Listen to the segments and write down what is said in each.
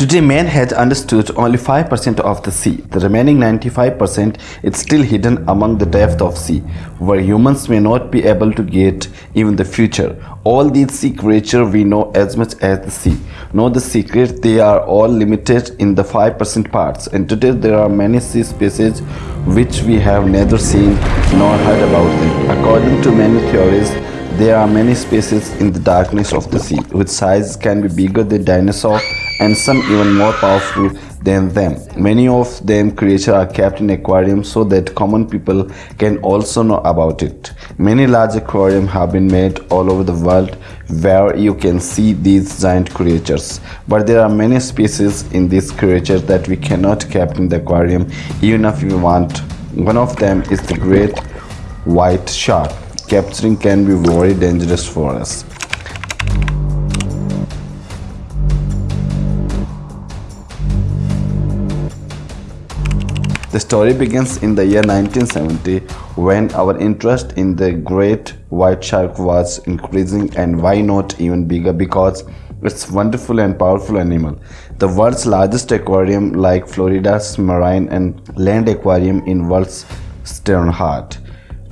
Today man has understood only 5% of the sea. The remaining 95% is still hidden among the depth of sea, where humans may not be able to get even the future. All these sea creatures we know as much as the sea. Know the secret, they are all limited in the 5% parts and today there are many sea species which we have neither seen nor heard about them. According to many theories, there are many species in the darkness of the sea, which size can be bigger than dinosaur and some even more powerful than them. Many of them creatures are kept in aquariums so that common people can also know about it. Many large aquariums have been made all over the world where you can see these giant creatures. But there are many species in these creatures that we cannot keep in the aquarium even if we want. One of them is the great white shark capturing can be very dangerous for us. The story begins in the year 1970 when our interest in the great white shark was increasing and why not even bigger because it's wonderful and powerful animal. The world's largest aquarium like Florida's Marine and Land Aquarium in world's Sternhart.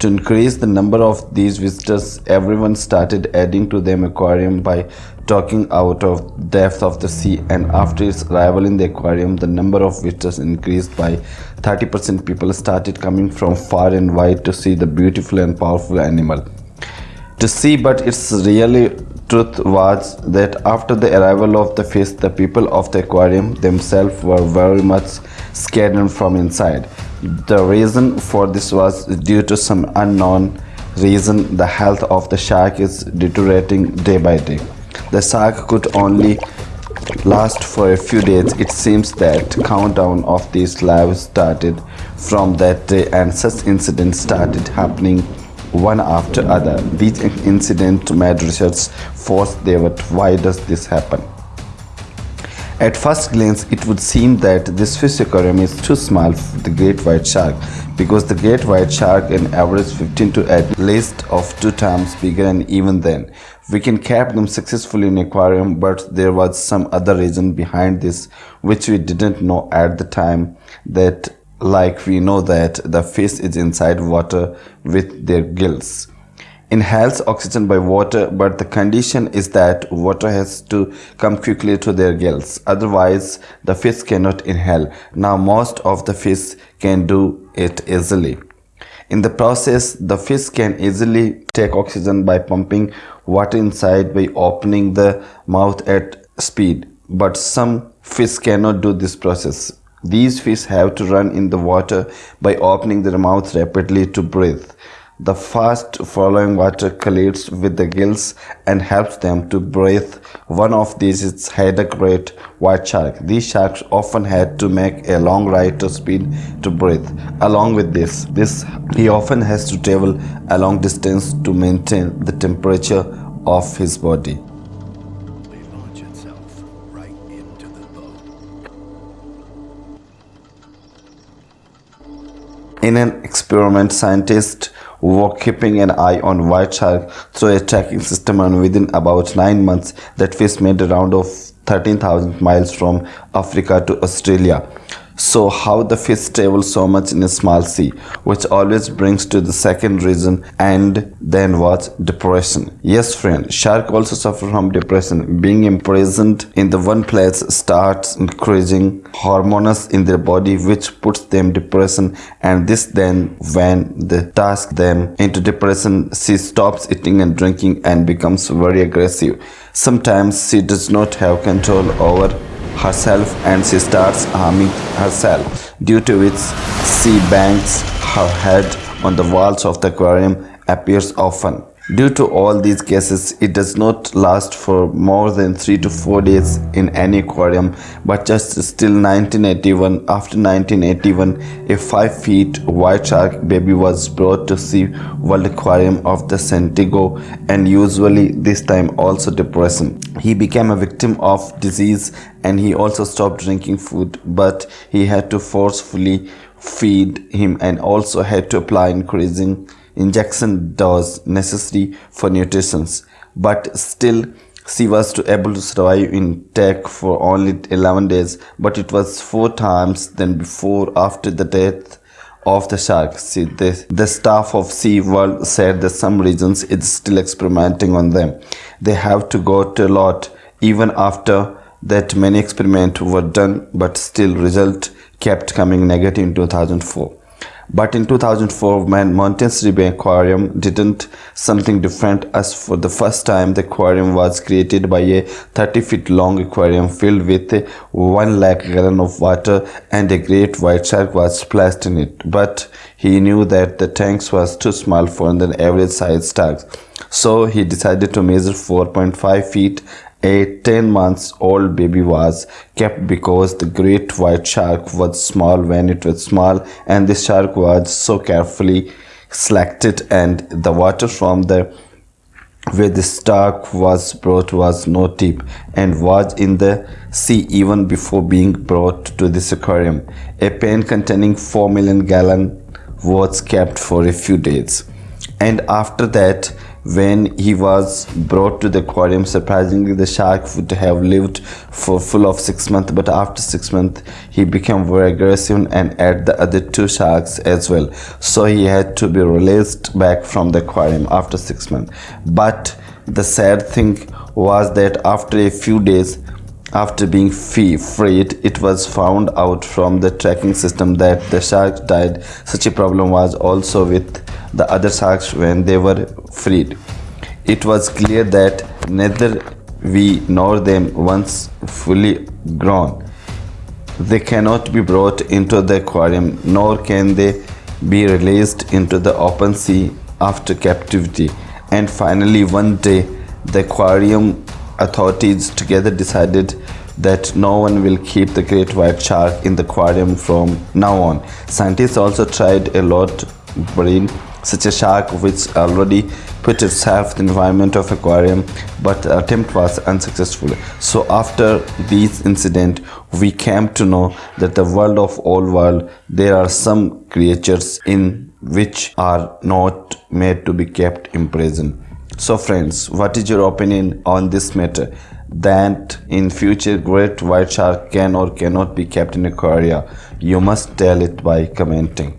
To increase the number of these visitors, everyone started adding to their aquarium by talking out of depth of the sea and after its arrival in the aquarium, the number of visitors increased by 30%. People started coming from far and wide to see the beautiful and powerful animal. To see, but its really truth was that after the arrival of the fish, the people of the aquarium themselves were very much scared from inside. The reason for this was due to some unknown reason the health of the shark is deteriorating day by day. The shark could only last for a few days. It seems that countdown of these lives started from that day and such incidents started happening one after other. These incidents made research force but why does this happen? At first glance, it would seem that this fish aquarium is too small for the great white shark because the great white shark can average 15 to at least of two times bigger and even then. We can cap them successfully in aquarium but there was some other reason behind this which we didn't know at the time that like we know that the fish is inside water with their gills inhales oxygen by water but the condition is that water has to come quickly to their gills. Otherwise the fish cannot inhale. Now most of the fish can do it easily. In the process the fish can easily take oxygen by pumping water inside by opening the mouth at speed. But some fish cannot do this process. These fish have to run in the water by opening their mouth rapidly to breathe the fast following water collides with the gills and helps them to breathe. One of these is had a great white shark. These sharks often had to make a long ride to speed to breathe. Along with this, this he often has to travel a long distance to maintain the temperature of his body. In an experiment, scientists were keeping an eye on white shark through a tracking system and within about 9 months that fish made a round of 13,000 miles from Africa to Australia. So how the fish travel so much in a small sea, which always brings to the second reason and then what? Depression. Yes friend, shark also suffer from depression. Being imprisoned in the one place starts increasing hormones in their body which puts them depression and this then when the task them into depression, she stops eating and drinking and becomes very aggressive. Sometimes she does not have control over herself and she starts herself, due to which she bangs her head on the walls of the aquarium appears often. Due to all these cases, it does not last for more than 3 to 4 days in any aquarium, but just still 1981, after 1981, a 5 feet white shark baby was brought to see World Aquarium of the San Diego and usually this time also depression. He became a victim of disease and he also stopped drinking food, but he had to forcefully feed him and also had to apply increasing injection dose necessary for nutrition but still she was to able to survive in tech for only 11 days. But it was four times than before after the death of the shark. See the, the staff of SeaWorld said that some regions it's still experimenting on them. They have to go to a lot even after that many experiments were done but still result kept coming negative in 2004 but in 2004, when Bay Aquarium didn't something different as for the first time the aquarium was created by a 30 feet long aquarium filled with 1 lakh gallon of water and a great white shark was splashed in it. But he knew that the tanks was too small for an average sized shark. So he decided to measure 4.5 feet a 10 months old baby was kept because the great white shark was small when it was small and the shark was so carefully selected and the water from the where the shark was brought was no deep and was in the sea even before being brought to this aquarium. A pan containing 4 million gallon was kept for a few days and after that when he was brought to the aquarium surprisingly the shark would have lived for full of six months but after six months he became very aggressive and ate the other two sharks as well. So he had to be released back from the aquarium after six months. But the sad thing was that after a few days after being freed, it was found out from the tracking system that the shark died. Such a problem was also with the other sharks when they were freed. It was clear that neither we nor them once fully grown. They cannot be brought into the aquarium nor can they be released into the open sea after captivity. And finally one day the aquarium authorities together decided that no one will keep the great white shark in the aquarium from now on. Scientists also tried a lot bring such a shark which already put itself in the environment of aquarium but the attempt was unsuccessful. So after this incident we came to know that the world of all world there are some creatures in which are not made to be kept in prison. So friends, what is your opinion on this matter? That in future great white shark can or cannot be kept in aquaria? You must tell it by commenting.